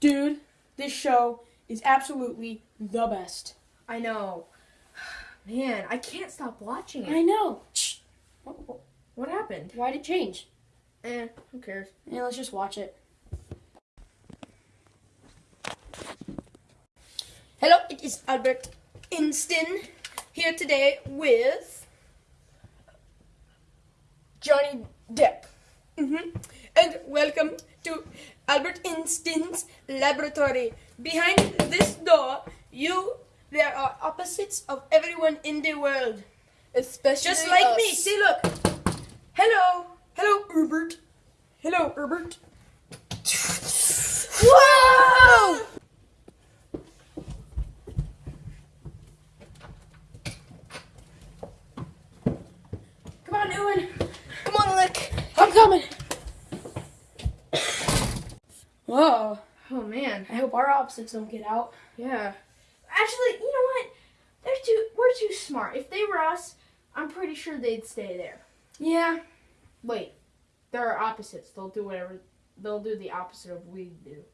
Dude, this show is absolutely the best. I know. Man, I can't stop watching it. I know. Shh. What- happened? Why'd it change? Eh, who cares? Yeah, let's just watch it. Hello, it is Albert Einstein here today with Johnny Depp. Hmm And welcome to Albert Einstein's laboratory. Behind this door, you there are opposites of everyone in the world. Especially Just like me. See, look. Hello. Hello, Herbert. Hello, Herbert. Whoa! Come on, Ewan. Come on, Lick. I'm coming. Whoa. Oh man. I hope our opposites don't get out. Yeah. Actually, you know what? They're too. We're too smart. If they were us, I'm pretty sure they'd stay there. Yeah. Wait, they're opposites. They'll do whatever. They'll do the opposite of we do.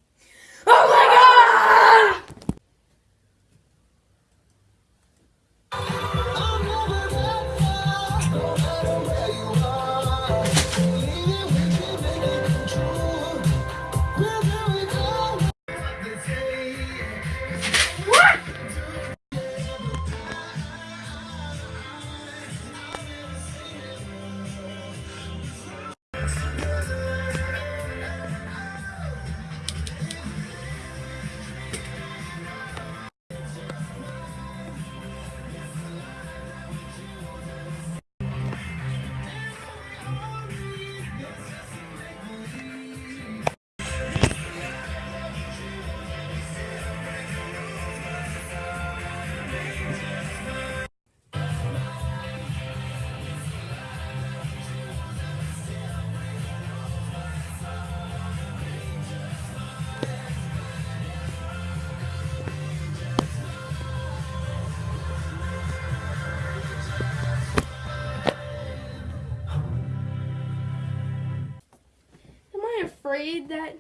Afraid that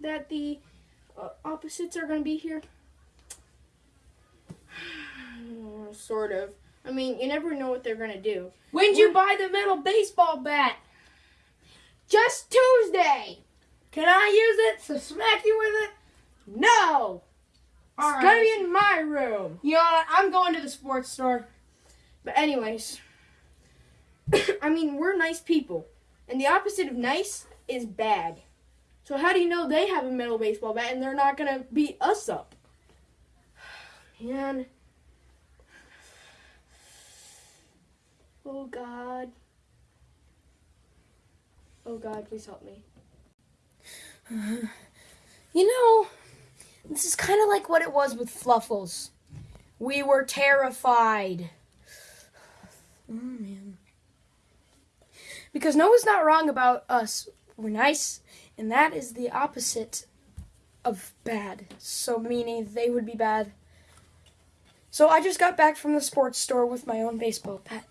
that the uh, opposites are going to be here? sort of. I mean, you never know what they're going to do. When'd you buy the metal baseball bat? Just Tuesday. Can I use it to smack you with it? No. All it's right. going to be in my room. You know what? I'm going to the sports store. But anyways, I mean, we're nice people, and the opposite of nice is bad. So how do you know they have a metal baseball bat and they're not gonna beat us up? Man. Oh God. Oh God, please help me. You know, this is kind of like what it was with Fluffles. We were terrified. Oh, man. Because Noah's not wrong about us. We're nice, and that is the opposite of bad. So, meaning they would be bad. So, I just got back from the sports store with my own baseball bat.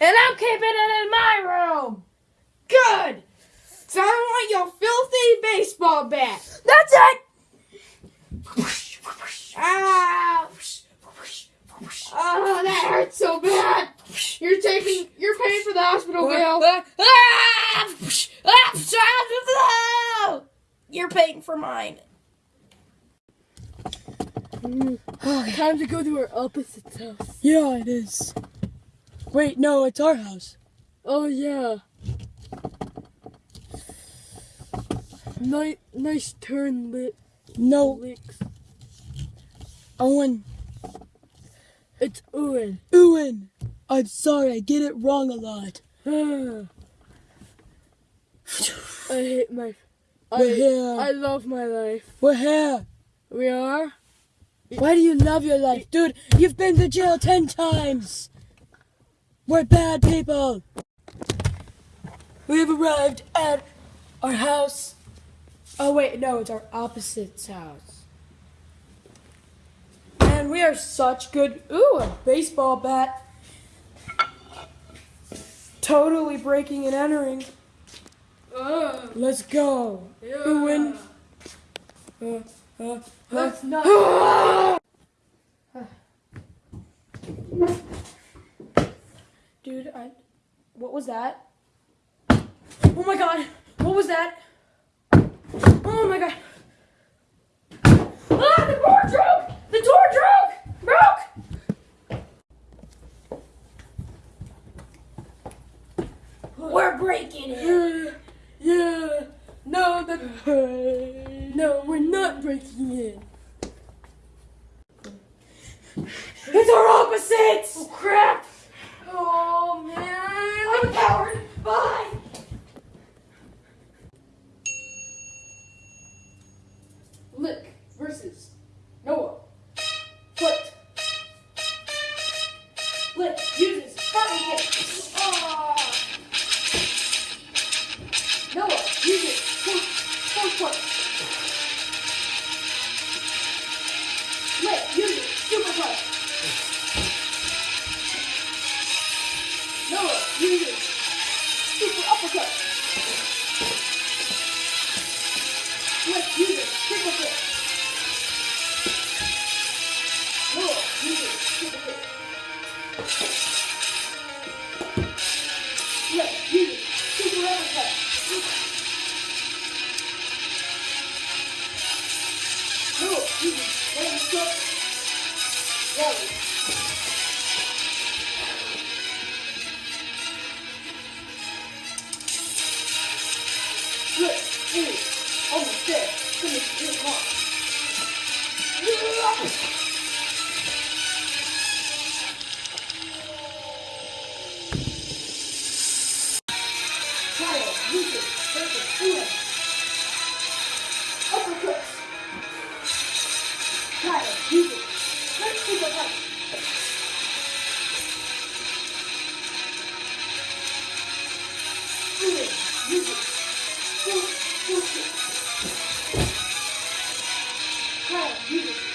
And I'm keeping it in my room! Good! So I want your filthy baseball bat! That's it! Ow! Oh, that hurts so bad! You're taking, you're paying for the hospital bill. Ah! You're paying for mine. Time to go to our opposite house. Yeah, it is. Wait, no, it's our house. Oh yeah. Nice, nice turn lit No, licks. Owen. It's Owen. Owen. I'm sorry, I get it wrong a lot. I hate my. I, We're here. I love my life. We're here. We are. Why do you love your life? Dude, you've been to jail ten times. We're bad people. We have arrived at our house. Oh, wait, no, it's our opposite's house. And we are such good. Ooh, a baseball bat. Totally breaking and entering. Ugh. Let's go. Ewan. That's uh, uh, uh. not. Dude, I. What was that? Oh my god! What was that? Oh my god! Ah! The door broke! The door broke! Broke! We're breaking it! Yeah. No, that. No, we're not breaking in. It's our opposites! Oh crap! Look, is almost there.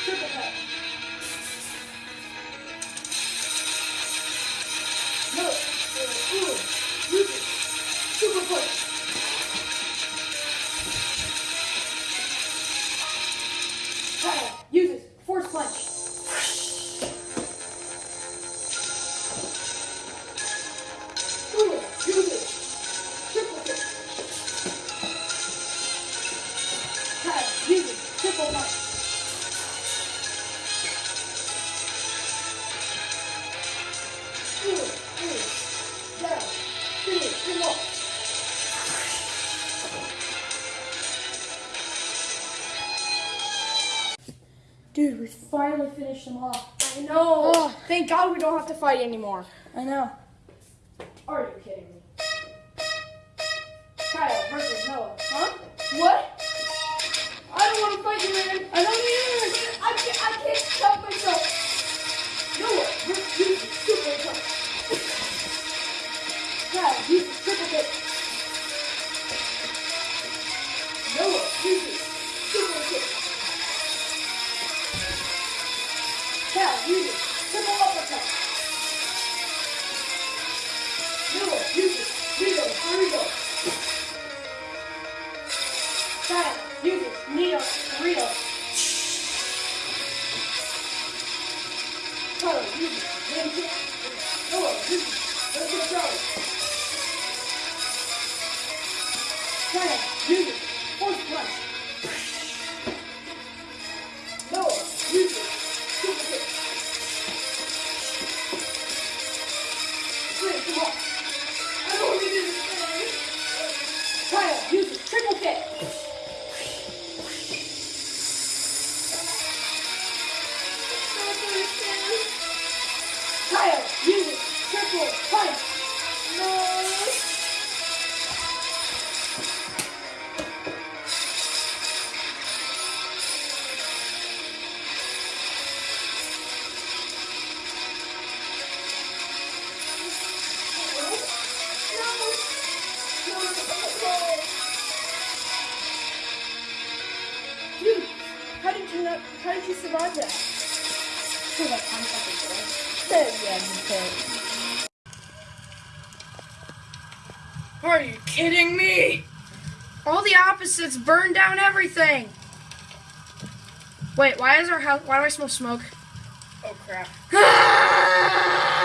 Triple punch. Dude, we finally finished them off. I know. Oh. Thank God we don't have to fight anymore. I know. Are you kidding me? Kyle uses did you survive that? Because like I'm yeah, you. Are you kidding me? All the opposites burned down everything. Wait, why is our house? Why do I smell smoke? Oh crap. Ah!